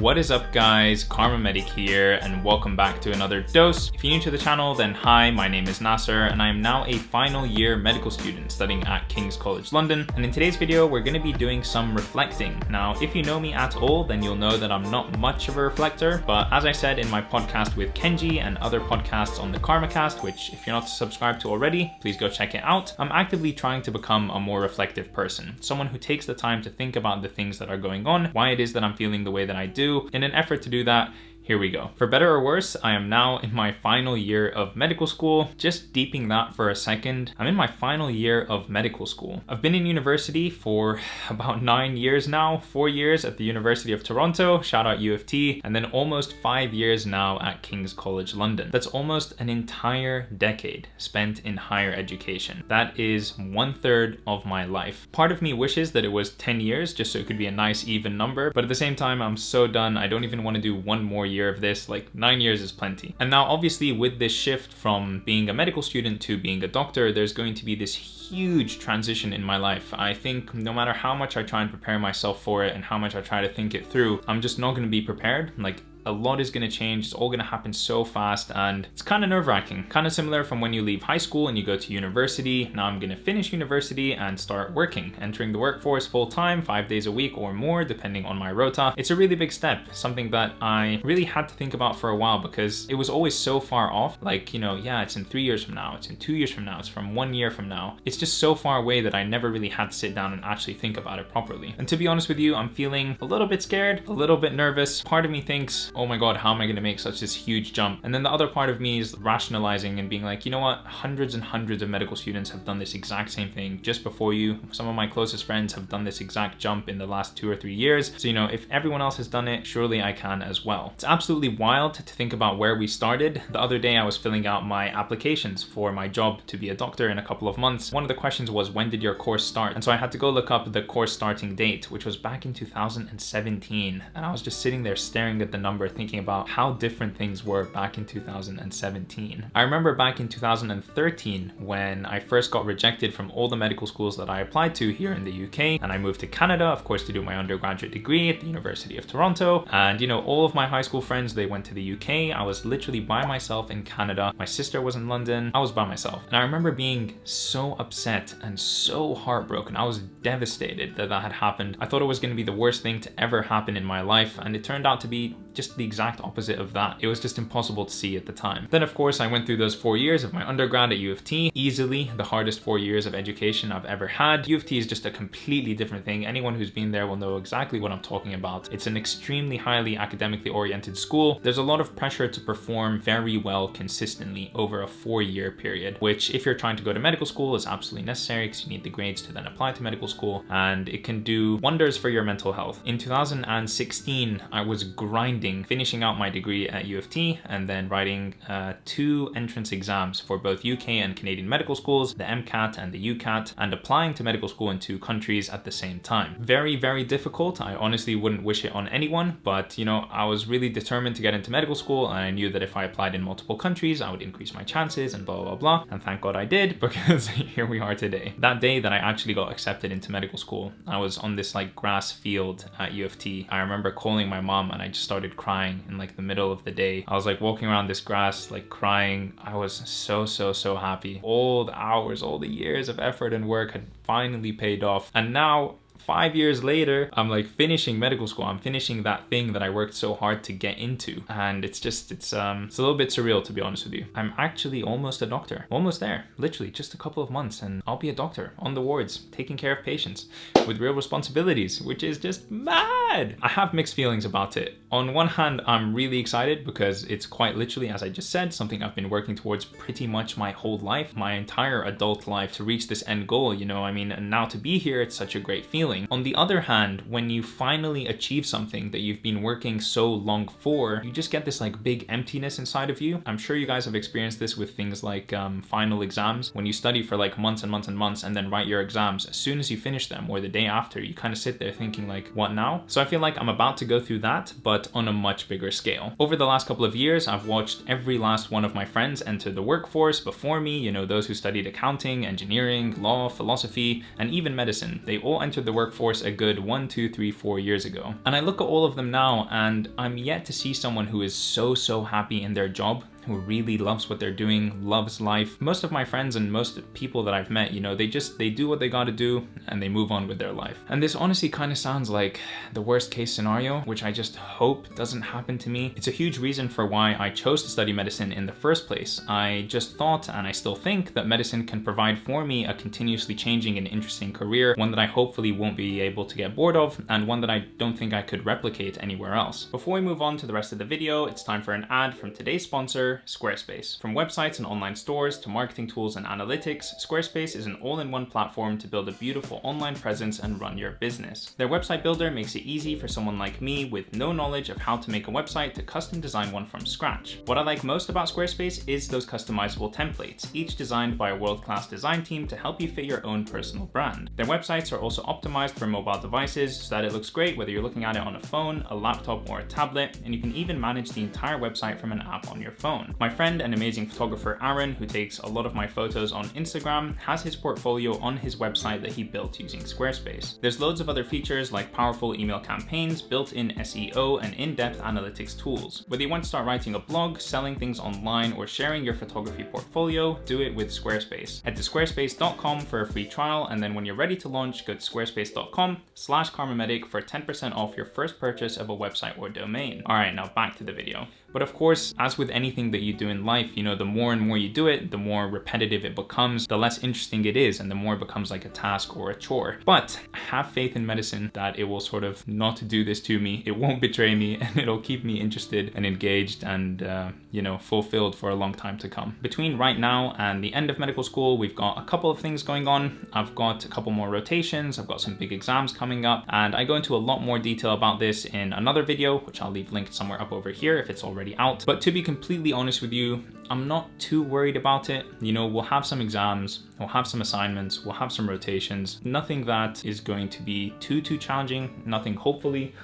What is up guys, Kharma Medic here and welcome back to another dose. If you're new to the channel then hi, my name is Nasser and I am now a final year medical student studying at King's College London and in today's video we're going to be doing some reflecting. Now if you know me at all then you'll know that I'm not much of a reflector but as I said in my podcast with Kenji and other podcasts on the KharmaCast which if you're not subscribed to already please go check it out, I'm actively trying to become a more reflective person. Someone who takes the time to think about the things that are going on, why it is that I'm feeling the way that I do in an effort to do that, here we go. For better or worse, I am now in my final year of medical school. Just deeping that for a second, I'm in my final year of medical school. I've been in university for about nine years now, four years at the University of Toronto, shout out U of T, and then almost five years now at King's College London. That's almost an entire decade spent in higher education. That is one third of my life. Part of me wishes that it was 10 years just so it could be a nice even number, but at the same time, I'm so done. I don't even want to do one more year of this, like nine years is plenty. And now obviously with this shift from being a medical student to being a doctor, there's going to be this huge transition in my life. I think no matter how much I try and prepare myself for it and how much I try to think it through, I'm just not going to be prepared. Like a lot is going to change. It's all going to happen so fast and it's kind of nerve wracking. Kind of similar from when you leave high school and you go to university. Now I'm going to finish university and start working, entering the workforce full time, five days a week or more, depending on my rota. It's a really big step, something that I really had to think about for a while because it was always so far off. Like, you know, yeah, it's in three years from now, it's in two years from now, it's from one year from now. It's just so far away that I never really had to sit down and actually think about it properly. And to be honest with you, I'm feeling a little bit scared, a little bit nervous. Part of me thinks, oh my God, how am I gonna make such this huge jump? And then the other part of me is rationalizing and being like, you know what? Hundreds and hundreds of medical students have done this exact same thing just before you. Some of my closest friends have done this exact jump in the last two or three years. So, you know, if everyone else has done it, surely I can as well. It's absolutely wild to think about where we started. The other day I was filling out my applications for my job to be a doctor in a couple of months. One of the questions was, when did your course start? And so I had to go look up the course starting date, which was back in 2017. And I was just sitting there staring at the number thinking about how different things were back in 2017. I remember back in 2013 when I first got rejected from all the medical schools that I applied to here in the UK and I moved to Canada, of course, to do my undergraduate degree at the University of Toronto. And you know, all of my high school friends, they went to the UK. I was literally by myself in Canada. My sister was in London. I was by myself. And I remember being so upset and so heartbroken. I was devastated that that had happened. I thought it was going to be the worst thing to ever happen in my life. And it turned out to be just the exact opposite of that. It was just impossible to see at the time. Then of course I went through those four years of my undergrad at U of T, easily the hardest four years of education I've ever had. U of T is just a completely different thing. Anyone who's been there will know exactly what I'm talking about. It's an extremely highly academically oriented school. There's a lot of pressure to perform very well consistently over a four year period, which if you're trying to go to medical school is absolutely necessary because you need the grades to then apply to medical school and it can do wonders for your mental health. In 2016, I was grinding, finishing out my degree at U of T and then writing uh, two entrance exams for both UK and Canadian medical schools, the MCAT and the UCAT, and applying to medical school in two countries at the same time. Very, very difficult. I honestly wouldn't wish it on anyone, but you know, I was really determined to get into medical school and I knew that if I applied in multiple countries, I would increase my chances and blah, blah, blah. And thank God I did because here we are today. That day that I actually got accepted into medical school, I was on this like grass field at U of T. I remember calling my mom and I just started crying in like the middle of the day. I was like walking around this grass, like crying. I was so, so, so happy. All the hours, all the years of effort and work had finally paid off. And now five years later, I'm like finishing medical school. I'm finishing that thing that I worked so hard to get into. And it's just, it's um, it's a little bit surreal to be honest with you. I'm actually almost a doctor, almost there, literally just a couple of months and I'll be a doctor on the wards, taking care of patients with real responsibilities, which is just mad. I have mixed feelings about it. On one hand, I'm really excited because it's quite literally, as I just said, something I've been working towards pretty much my whole life, my entire adult life to reach this end goal, you know, I mean, and now to be here, it's such a great feeling. On the other hand, when you finally achieve something that you've been working so long for, you just get this like big emptiness inside of you. I'm sure you guys have experienced this with things like um, final exams. When you study for like months and months and months and then write your exams, as soon as you finish them or the day after, you kind of sit there thinking like, what now? So I feel like I'm about to go through that, but on a much bigger scale. Over the last couple of years, I've watched every last one of my friends enter the workforce before me, you know, those who studied accounting, engineering, law, philosophy, and even medicine. They all entered the workforce a good one, two, three, four years ago. And I look at all of them now and I'm yet to see someone who is so, so happy in their job who really loves what they're doing, loves life. Most of my friends and most people that I've met, you know, they just, they do what they gotta do and they move on with their life. And this honestly kind of sounds like the worst case scenario, which I just hope doesn't happen to me. It's a huge reason for why I chose to study medicine in the first place. I just thought, and I still think, that medicine can provide for me a continuously changing and interesting career, one that I hopefully won't be able to get bored of, and one that I don't think I could replicate anywhere else. Before we move on to the rest of the video, it's time for an ad from today's sponsor, Squarespace. From websites and online stores to marketing tools and analytics, Squarespace is an all-in-one platform to build a beautiful online presence and run your business. Their website builder makes it easy for someone like me with no knowledge of how to make a website to custom design one from scratch. What I like most about Squarespace is those customizable templates, each designed by a world-class design team to help you fit your own personal brand. Their websites are also optimized for mobile devices so that it looks great whether you're looking at it on a phone, a laptop, or a tablet, and you can even manage the entire website from an app on your phone phone. My friend and amazing photographer Aaron, who takes a lot of my photos on Instagram, has his portfolio on his website that he built using Squarespace. There's loads of other features like powerful email campaigns, built-in SEO, and in-depth analytics tools. Whether you want to start writing a blog, selling things online, or sharing your photography portfolio, do it with Squarespace. Head to squarespace.com for a free trial, and then when you're ready to launch, go to squarespace.com slash kharmamedic for 10% off your first purchase of a website or domain. All right, now back to the video. But of course, as with anything that you do in life, you know, the more and more you do it, the more repetitive it becomes, the less interesting it is, and the more it becomes like a task or a chore. But I have faith in medicine that it will sort of not do this to me. It won't betray me and it'll keep me interested and engaged and, uh, you know, fulfilled for a long time to come. Between right now and the end of medical school, we've got a couple of things going on. I've got a couple more rotations. I've got some big exams coming up and I go into a lot more detail about this in another video, which I'll leave linked somewhere up over here if it's already already out. But to be completely honest with you, I'm not too worried about it. You know, we'll have some exams, we'll have some assignments, we'll have some rotations. Nothing that is going to be too, too challenging. Nothing, hopefully,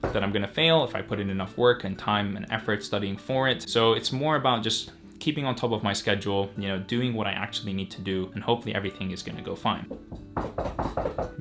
that I'm gonna fail if I put in enough work and time and effort studying for it. So it's more about just keeping on top of my schedule, you know, doing what I actually need to do, and hopefully everything is gonna go fine.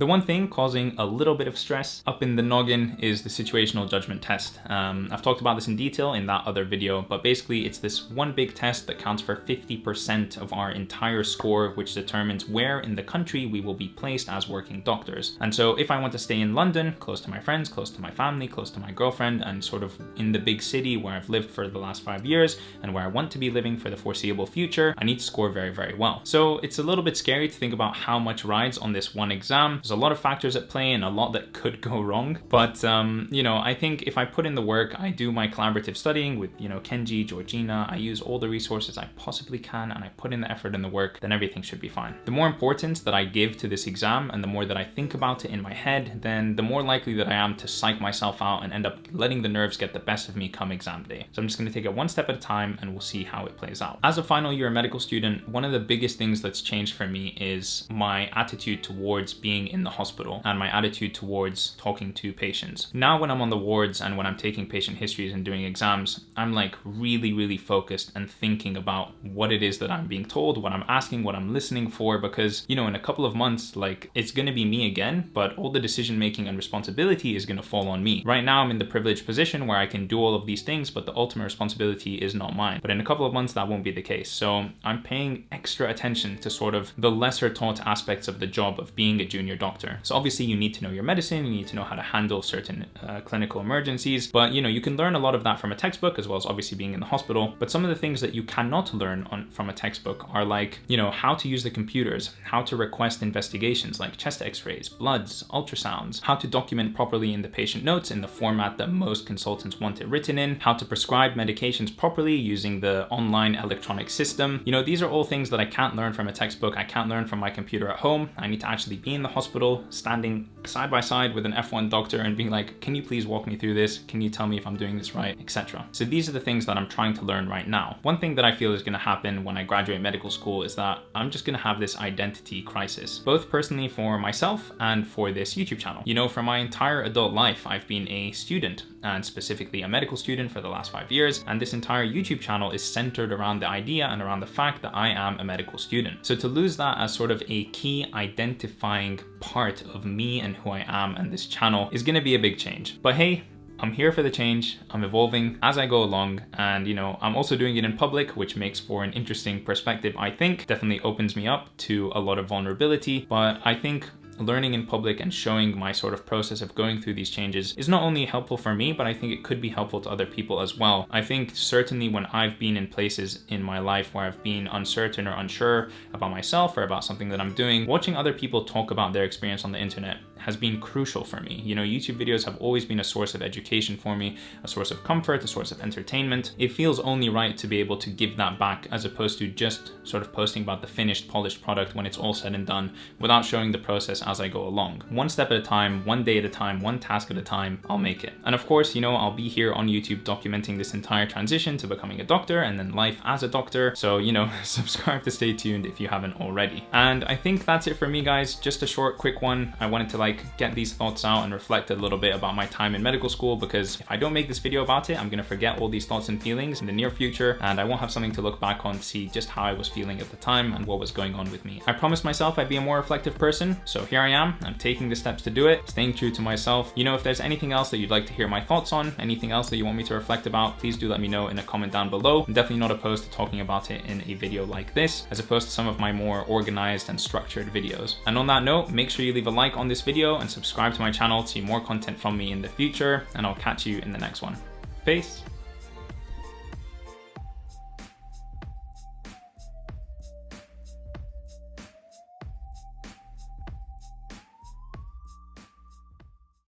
The one thing causing a little bit of stress up in the noggin is the situational judgment test. Um, I've talked about this in detail in that other video, but basically it's this one big test that counts for 50% of our entire score, which determines where in the country we will be placed as working doctors. And so if I want to stay in London, close to my friends, close to my family, close to my girlfriend, and sort of in the big city where I've lived for the last five years and where I want to be living for the foreseeable future, I need to score very, very well. So it's a little bit scary to think about how much rides on this one exam. There's a lot of factors at play and a lot that could go wrong. But, um, you know, I think if I put in the work, I do my collaborative studying with, you know, Kenji, Georgina, I use all the resources I possibly can and I put in the effort and the work, then everything should be fine. The more importance that I give to this exam and the more that I think about it in my head, then the more likely that I am to psych myself out and end up letting the nerves get the best of me come exam day. So I'm just gonna take it one step at a time and we'll see how it plays out. As a final year medical student, one of the biggest things that's changed for me is my attitude towards being in the hospital and my attitude towards talking to patients. Now when I'm on the wards and when I'm taking patient histories and doing exams, I'm like really, really focused and thinking about what it is that I'm being told, what I'm asking, what I'm listening for, because, you know, in a couple of months, like it's gonna be me again, but all the decision making and responsibility is gonna fall on me. Right now I'm in the privileged position where I can do all of these things, but the ultimate responsibility is not mine. But in a couple of months, that won't be the case. So I'm paying extra attention to sort of the lesser taught aspects of the job of being a junior doctor. So obviously you need to know your medicine, you need to know how to handle certain uh, clinical emergencies, but you know, you can learn a lot of that from a textbook as well as obviously being in the hospital. But some of the things that you cannot learn on, from a textbook are like, you know, how to use the computers, how to request investigations like chest x-rays, bloods, ultrasounds, how to document properly in the patient notes in the format that most consultants want it written in, how to prescribe medications properly using the online electronic system. You know, these are all things that I can't learn from a textbook. I can't learn from my computer at home. I need to actually be in the hospital, standing side by side with an F1 doctor and being like, can you please walk me through this? Can you tell me if I'm doing this right, etc. So these are the things that I'm trying to learn right now. One thing that I feel is gonna happen when I graduate medical school is that I'm just gonna have this identity crisis, both personally for myself and for this YouTube channel. You know, for my entire adult life, I've been a student and specifically a medical student for the last five years. And this entire YouTube channel is centered around the idea and around the fact that I am a medical student. So to lose that as sort of a key identifying part of me and who I am and this channel is gonna be a big change. But hey, I'm here for the change. I'm evolving as I go along. And, you know, I'm also doing it in public, which makes for an interesting perspective, I think. Definitely opens me up to a lot of vulnerability. But I think learning in public and showing my sort of process of going through these changes is not only helpful for me, but I think it could be helpful to other people as well. I think certainly when I've been in places in my life where I've been uncertain or unsure about myself or about something that I'm doing, watching other people talk about their experience on the internet has been crucial for me. You know, YouTube videos have always been a source of education for me, a source of comfort, a source of entertainment. It feels only right to be able to give that back as opposed to just sort of posting about the finished polished product when it's all said and done without showing the process as I go along. One step at a time, one day at a time, one task at a time, I'll make it. And of course, you know, I'll be here on YouTube documenting this entire transition to becoming a doctor and then life as a doctor. So, you know, subscribe to stay tuned if you haven't already. And I think that's it for me, guys. Just a short, quick one. I wanted to like get these thoughts out and reflect a little bit about my time in medical school because if I don't make this video about it, I'm gonna forget all these thoughts and feelings in the near future and I won't have something to look back on to see just how I was feeling at the time and what was going on with me. I promised myself I'd be a more reflective person, so here I am. I'm taking the steps to do it, staying true to myself. You know, if there's anything else that you'd like to hear my thoughts on, anything else that you want me to reflect about, please do let me know in a comment down below. I'm definitely not opposed to talking about it in a video like this, as opposed to some of my more organized and structured videos. And on that note, make sure you leave a like on this video and subscribe to my channel to see more content from me in the future, and I'll catch you in the next one. Peace!